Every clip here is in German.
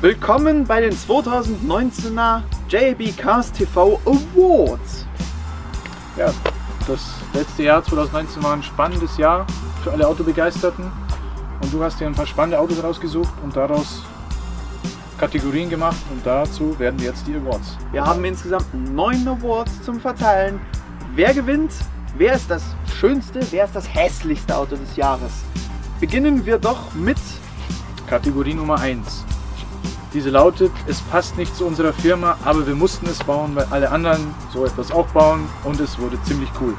Willkommen bei den 2019er JB Cars TV Awards. Ja, das letzte Jahr 2019 war ein spannendes Jahr für alle Autobegeisterten und du hast dir ein paar spannende Autos rausgesucht und daraus Kategorien gemacht und dazu werden jetzt die Awards. Wir haben insgesamt neun Awards zum Verteilen. Wer gewinnt? Wer ist das schönste? Wer ist das hässlichste Auto des Jahres? Beginnen wir doch mit Kategorie Nummer 1. Diese lautet, es passt nicht zu unserer Firma, aber wir mussten es bauen, weil alle anderen so etwas auch bauen und es wurde ziemlich cool.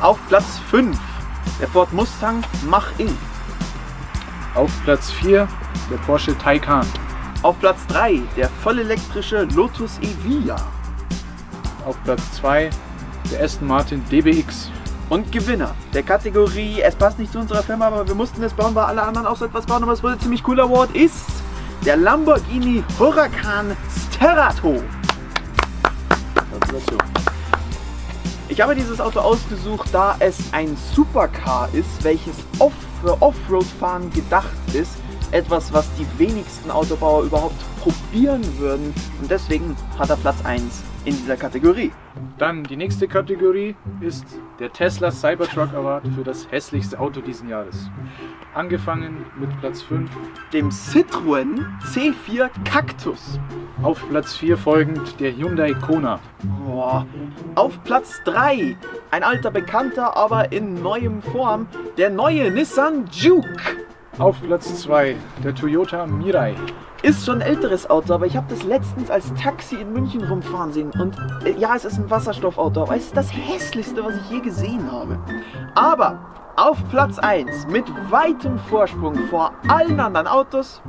auf Platz 5 der Ford Mustang Mach-In. Auf Platz 4 der Porsche Taycan. Auf Platz 3 der vollelektrische Lotus Evija. Auf Platz 2 der Aston Martin DBX. Und Gewinner der Kategorie Es passt nicht zu unserer Firma, aber wir mussten es bauen, weil alle anderen auch so etwas bauen, aber es wurde ziemlich cool Award ist der Lamborghini Huracan Sterato. Gratulation. Ich habe dieses Auto ausgesucht, da es ein Supercar ist, welches off für Offroad-Fahren gedacht ist. Etwas, was die wenigsten Autobauer überhaupt probieren würden. Und deswegen hat er Platz 1 in dieser Kategorie. Dann die nächste Kategorie ist der Tesla Cybertruck Award für das hässlichste Auto diesen Jahres. Angefangen mit Platz 5, Dem Citroën C4 Cactus. auf Platz 4 folgend der Hyundai Kona, Boah. Auf Platz 3 ein alter Bekannter, aber in neuem Form, der neue Nissan Juke. Auf Platz 2 der Toyota Mirai, Ist schon ein älteres Auto, aber ich habe das letztens als Taxi in München rumfahren sehen. Und äh, ja, es ist ein Wasserstoffauto, aber es ist das hässlichste, was ich je gesehen habe. Aber auf Platz 1 mit weitem Vorsprung vor allen anderen Autos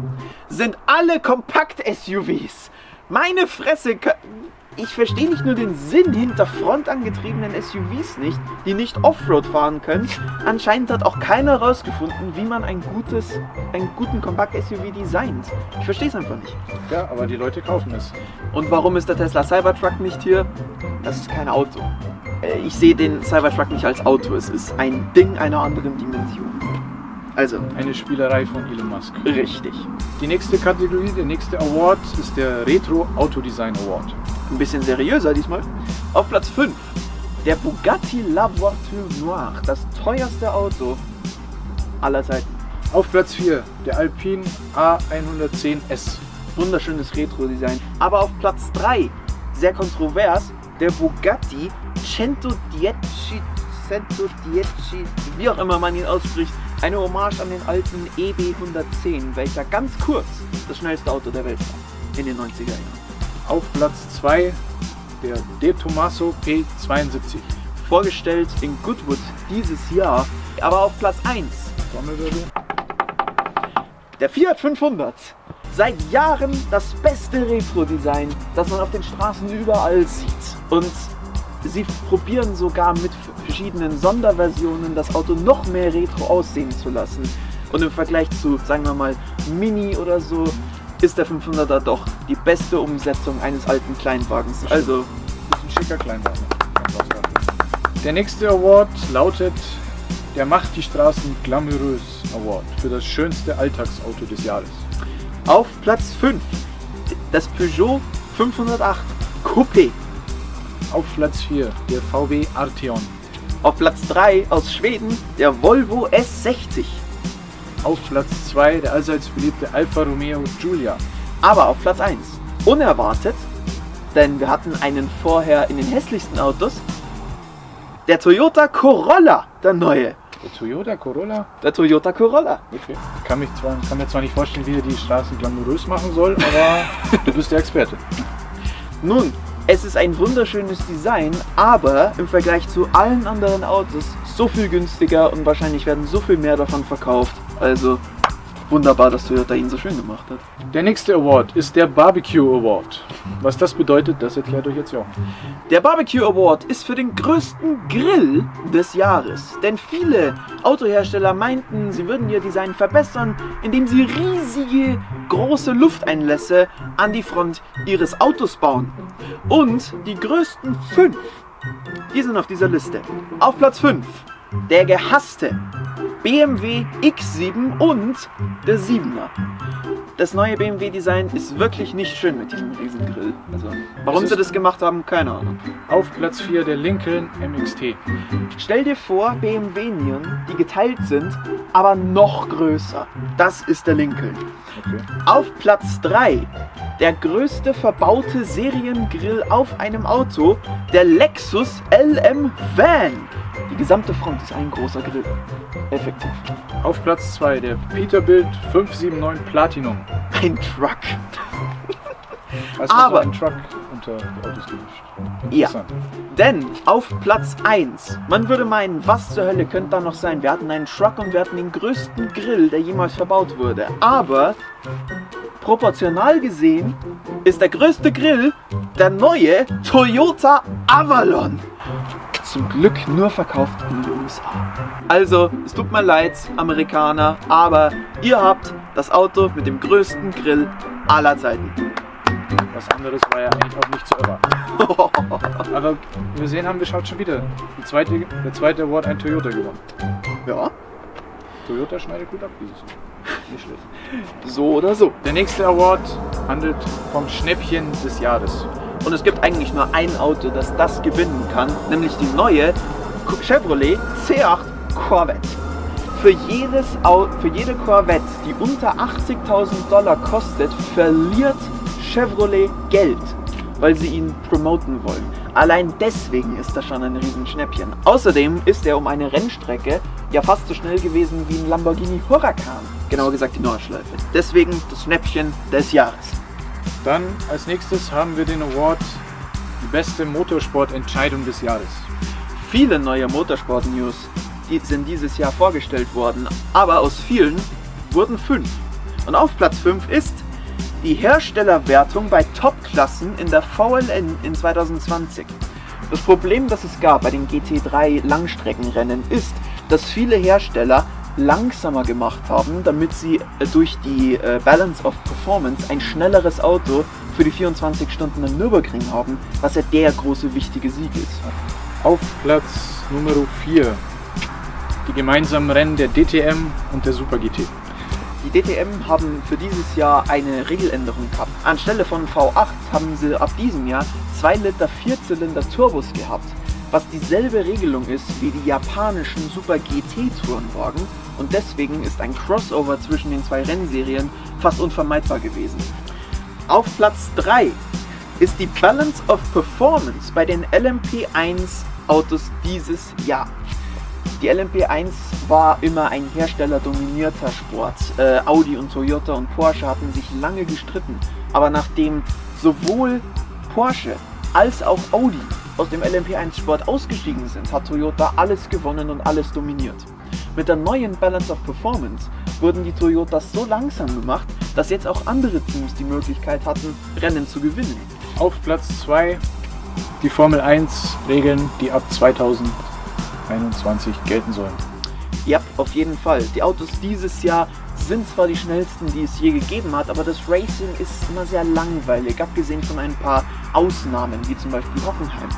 sind alle Kompakt-SUVs. Meine Fresse, ich verstehe nicht nur den Sinn hinter frontangetriebenen SUVs nicht, die nicht Offroad fahren können. Anscheinend hat auch keiner herausgefunden, wie man ein gutes, einen guten Kompakt-SUV designt. Ich verstehe es einfach nicht. ja, aber die Leute kaufen es. Und warum ist der Tesla Cybertruck nicht hier? Das ist kein Auto. Äh, Ich sehe den Cybertruck nicht als Auto, es ist ein Ding einer anderen Dimension. Also, Eine Spielerei von Elon Musk. richtig. Die nächste Kategorie, der nächste Award ist der Retro Autodesign Award. Ein bisschen seriöser diesmal. Auf Platz 5 der Bugatti La Voiture Noire, das teuerste Auto aller Zeiten. Auf Platz 4 der Alpine A110S. Wunderschönes Retro-Design. Aber auf Platz 3, sehr kontrovers, der Bugatti Centodieci, Centodieci, wie auch immer man ihn ausspricht, eine Hommage an den alten EB 110, welcher ganz kurz das schnellste Auto der Welt war in den 90er Jahren. Auf Platz 2 der De Tomaso P72. Vorgestellt in Goodwood dieses Jahr, aber auf Platz 1 Trommelwirbel. Der Fiat 500. Seit Jahren das beste Retro-Design, das man auf den Straßen überall sieht. Und sie probieren sogar mit verschiedenen Sonderversionen das Auto noch mehr retro aussehen zu lassen. Und im Vergleich zu, sagen wir mal, Mini oder so, ist der 500er doch die beste Umsetzung eines alten Kleinwagens. Also, ist ein schicker Kleinwagen. Der nächste Award lautet der Macht die Straßen glamourös Award für das schönste Alltagsauto des Jahres. auf Platz 5 das Peugeot 508 Coupé. Auf Platz 4 der VW Arteon. Auf Platz 3 aus Schweden der Volvo S60. Auf Platz 2 der allseits beliebte Alfa Romeo Giulia. Aber auf Platz 1 unerwartet, denn wir hatten einen vorher in den hässlichsten Autos, der Toyota Corolla, der neue. Der Toyota Corolla. Der Toyota Corolla. Okay. Ich kann, mich zwar, kann mir zwar nicht vorstellen, wie er die Straßen glamourös machen soll, aber du bist der Experte. Nun, es ist ein wunderschönes Design, aber im Vergleich zu allen anderen Autos so viel günstiger und wahrscheinlich werden so viel mehr davon verkauft. Also wunderbar, dass Toyota ihn so schön gemacht hat. Der nächste Award ist der Barbecue Award. Was das bedeutet, das erklärt euch jetzt Jochen. Der Barbecue Award ist für den größten Grill des Jahres. Denn viele Autohersteller meinten, sie würden ihr Design verbessern, indem sie riesige, große Lufteinlässe an die Front ihres Autos bauen. Und die größten fünf Die sind auf dieser Liste. Auf Platz 5 der gehasste BMW X7 und der 7er. Das neue BMW-Design ist wirklich nicht schön mit diesem Riesengrill. Also, warum sie das gemacht haben, keine Ahnung. Auf Platz 4 der Lincoln MXT. Stell dir vor, BMW-Nieren, die geteilt sind, aber noch größer. Das ist der Lincoln. Okay. Auf Platz 3 der größte verbaute Seriengrill auf einem Auto, der Lexus LM Van. Die gesamte Front ist ein großer Grill. Effektiv. Auf Platz 2 der Peterbilt 579 Platinum. Ein Truck. Also Aber- ein Truck unter Autos gemischt. Ja. Denn auf Platz 1, man würde meinen, was zur Hölle könnte da noch sein? Wir hatten einen Truck und wir hatten den größten Grill, der jemals verbaut wurde. Aber proportional gesehen ist der größte Grill der neue Toyota Avalon. Zum Glück nur verkauft in den USA. Also, es tut mir leid, Amerikaner, aber ihr habt das Auto mit dem größten Grill aller Zeiten. Was anderes war ja eigentlich auch nicht zu erwarten. Aber wir sehen, haben geschaut schon wieder. Die zweite, der zweite Award ein Toyota gewonnen. ja, Toyota schneidet gut ab dieses Jahr. Nicht schlecht. so oder so. Der nächste Award handelt vom Schnäppchen des Jahres. Und es gibt eigentlich nur ein Auto, das das gewinnen kann, nämlich die neue Chevrolet C8 Corvette. Für, jedes für jede Corvette, die unter 80.000 Dollar kostet, verliert Chevrolet Geld, weil sie ihn promoten wollen. Allein deswegen ist das schon ein Riesenschnäppchen. Außerdem ist er um eine Rennstrecke ja fast so schnell gewesen wie ein Lamborghini Huracan. Genauer gesagt die Nordschleife. Deswegen das Schnäppchen des Jahres. Dann als nächstes haben wir den Award die beste Motorsportentscheidung des Jahres. Viele neue Motorsport-News die sind dieses Jahr vorgestellt worden, aber aus vielen wurden fünf. Und auf Platz 5 ist die Herstellerwertung bei Top-Klassen in der VLN in 2020. Das Problem, das es gab bei den GT3 Langstreckenrennen, ist, dass viele Hersteller langsamer gemacht haben, damit sie äh, durch die äh, Balance of Performance ein schnelleres Auto für die 24 Stunden im Nürburgring haben, was ja der große wichtige Sieg ist. Auf Platz Nummer 4 die gemeinsamen Rennen der DTM und der Super GT. Die DTM haben für dieses Jahr eine Regeländerung gehabt. Anstelle von V8 haben sie ab diesem Jahr 2 Liter Vierzylinder Turbos gehabt, was dieselbe Regelung ist wie die japanischen Super GT Tourenwagen und deswegen ist ein Crossover zwischen den zwei Rennserien fast unvermeidbar gewesen. Auf Platz 3 ist die Balance of Performance bei den LMP1 Autos dieses Jahr. Die LMP1 war immer ein herstellerdominierter Sport. Äh, Audi und Toyota und Porsche hatten sich lange gestritten. Aber nachdem sowohl Porsche als auch Audi aus dem LMP1-Sport ausgestiegen sind, hat Toyota alles gewonnen und alles dominiert. Mit der neuen Balance of Performance wurden die Toyotas so langsam gemacht, dass jetzt auch andere Teams die Möglichkeit hatten, Rennen zu gewinnen. Auf Platz 2 die Formel 1 Regeln, die ab 2021 gelten sollen. Ja, auf jeden Fall. Die Autos dieses Jahr sind zwar die schnellsten, die es je gegeben hat, aber das Racing ist immer sehr langweilig, abgesehen von ein paar Ausnahmen, wie zum Beispiel Hockenheim.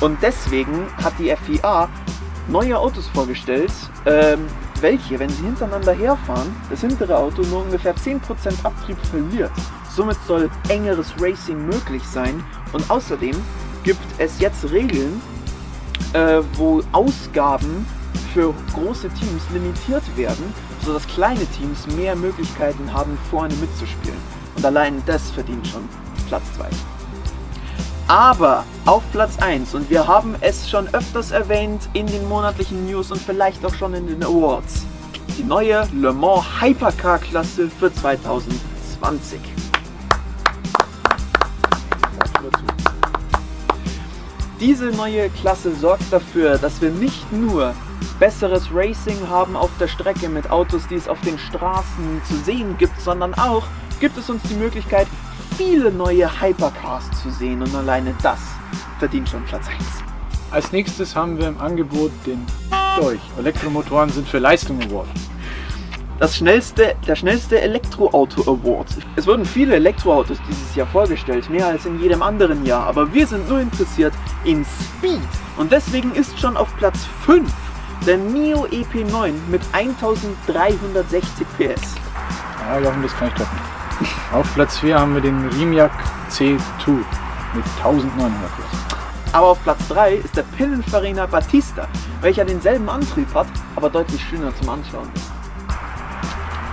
Und deswegen hat die FIA neue Autos vorgestellt, ähm, welche, wenn sie hintereinander herfahren, das hintere Auto nur ungefähr 10% Abtrieb verliert. Somit soll engeres Racing möglich sein und außerdem gibt es jetzt Regeln, äh, wo Ausgaben für große Teams limitiert werden, sodass kleine Teams mehr Möglichkeiten haben, vorne mitzuspielen. Und allein das verdient schon Platz 2. Aber auf Platz 1, und wir haben es schon öfters erwähnt in den monatlichen News und vielleicht auch schon in den Awards, die neue Le Mans Hypercar-Klasse für 2020. Diese neue Klasse sorgt dafür, dass wir nicht nur besseres Racing haben auf der Strecke mit Autos, die es auf den Straßen zu sehen gibt, sondern auch gibt es uns die Möglichkeit, viele neue Hypercars zu sehen und alleine das verdient schon Platz 1. Als nächstes haben wir im Angebot den euch. Elektromotoren sind für Leistung Award. Das schnellste, der schnellste Elektroauto Award. Es wurden viele Elektroautos dieses Jahr vorgestellt, mehr als in jedem anderen Jahr, aber wir sind nur interessiert in Speed. Und deswegen ist schon auf Platz 5 der Nio EP9 mit 1360 PS. Ja, Jochen, das kann ich toppen. Auf Platz 4 haben wir den Rimac C2 mit 1900 PS. Aber auf Platz 3 ist der Pininfarina Battista, welcher denselben Antrieb hat, aber deutlich schöner zum Anschauen ist.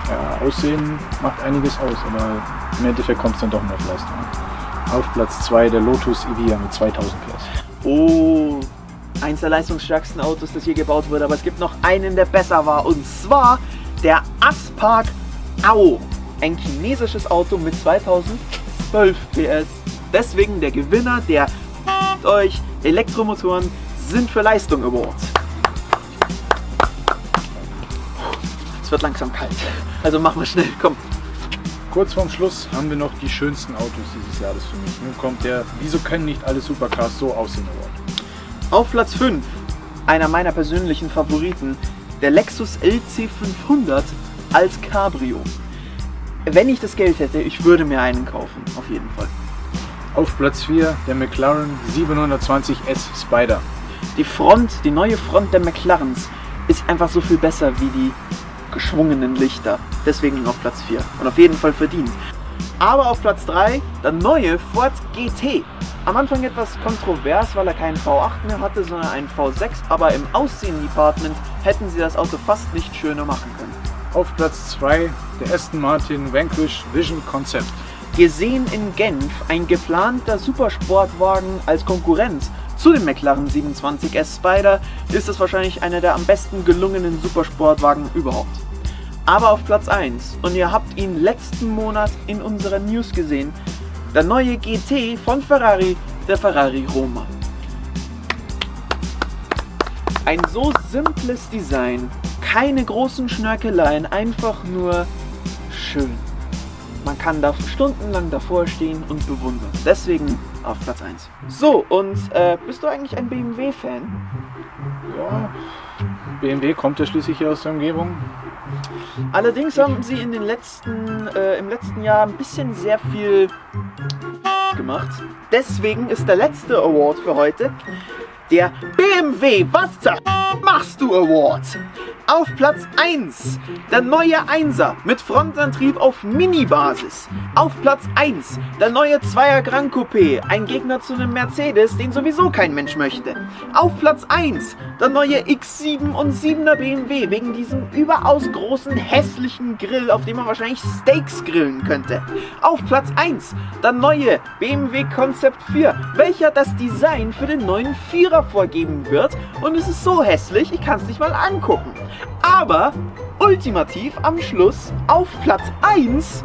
Ja, Aussehen macht einiges aus, aber im Endeffekt kommt es dann doch nur auf Leistung. Auf Platz 2 der Lotus Evija mit 2000 PS. Oh, eins der leistungsstärksten Autos, das je gebaut wurde. Aber es gibt noch einen, der besser war. Und zwar der Aspark Ao. Ein chinesisches Auto mit 2012 PS. Deswegen der Gewinner der euch Elektromotoren sind für Leistung Award. Es wird langsam kalt. Also machen wir schnell, komm. Kurz vorm Schluss haben wir noch die schönsten Autos dieses Jahres für mich. Nun kommt der Wieso können nicht alle Supercars so aussehen Award. Auf Platz 5, einer meiner persönlichen Favoriten, der Lexus LC500 als Cabrio. Wenn ich das Geld hätte, ich würde mir einen kaufen, auf jeden Fall. Auf Platz 4 der McLaren 720S Spider. Die Front, die neue Front der McLarens ist einfach so viel besser wie die geschwungenen Lichter. Deswegen auf Platz 4 und auf jeden Fall verdient. Aber auf Platz 3 der neue Ford GT. Am Anfang etwas kontrovers, weil er keinen V8 mehr hatte, sondern einen V6, aber im Aussehen-Department hätten sie das Auto fast nicht schöner machen können. Auf Platz 2 der Aston Martin Vanquish Vision Concept. Gesehen in Genf ein geplanter Supersportwagen als Konkurrenz zu dem McLaren 27S Spider ist es wahrscheinlich einer der am besten gelungenen Supersportwagen überhaupt. Aber auf Platz 1, und ihr habt ihn letzten Monat in unserer News gesehen, der neue GT von Ferrari, der Ferrari Roma. Ein so simples Design, keine großen Schnörkeleien, einfach nur schön. Man kann da stundenlang davor stehen und bewundern. Deswegen auf Platz 1. So, und äh, bist du eigentlich ein BMW-Fan? Ja, BMW kommt ja schließlich hier aus der Umgebung. Allerdings haben sie in den letzten, äh, im letzten Jahr ein bisschen sehr viel gemacht. Deswegen ist der letzte Award für heute der BMW Was machst du Award. Auf Platz 1 der neue 1er mit Frontantrieb auf Mini-Basis. Auf Platz 1 der neue 2er Grand Coupé, ein Gegner zu einem Mercedes, den sowieso kein Mensch möchte. Auf Platz 1 der neue X7 und 7er BMW wegen diesem überaus großen hässlichen Grill, auf dem man wahrscheinlich Steaks grillen könnte. Auf Platz 1 der neue BMW Concept 4, welcher das Design für den neuen 4er vorgeben wird und es ist so hässlich, ich kann es nicht mal angucken. Aber ultimativ am Schluss auf Platz 1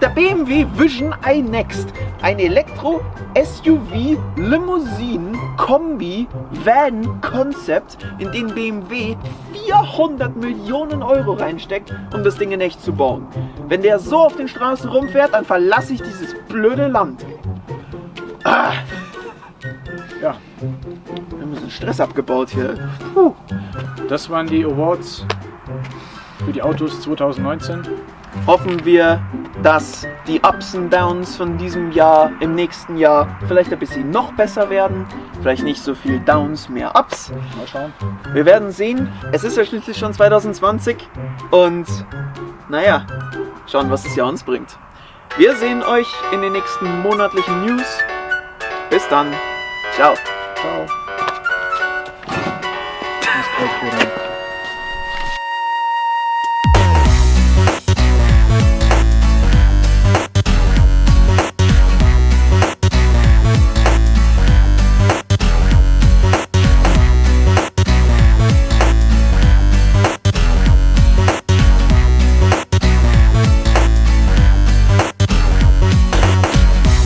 der BMW Vision iNext. Ein Elektro-SUV Limousine Kombi Van Concept, in den BMW 400 Millionen Euro reinsteckt, um das Ding in echt zu bauen. Wenn der so auf den Straßen rumfährt, dann verlasse ich dieses blöde Land. Ah. Ja, wir bisschen Stress abgebaut hier. Puh. Das waren die Awards für die Autos 2019. Hoffen wir, dass die Ups und Downs von diesem Jahr im nächsten Jahr vielleicht ein bisschen noch besser werden. Vielleicht nicht so viel Downs, mehr Ups. Mal schauen. Wir werden sehen. Es ist ja schließlich schon 2020 und naja, schauen, was das Jahr uns bringt. Wir sehen euch in den nächsten monatlichen News. Bis dann. Ciao. Ciao. 我去啦。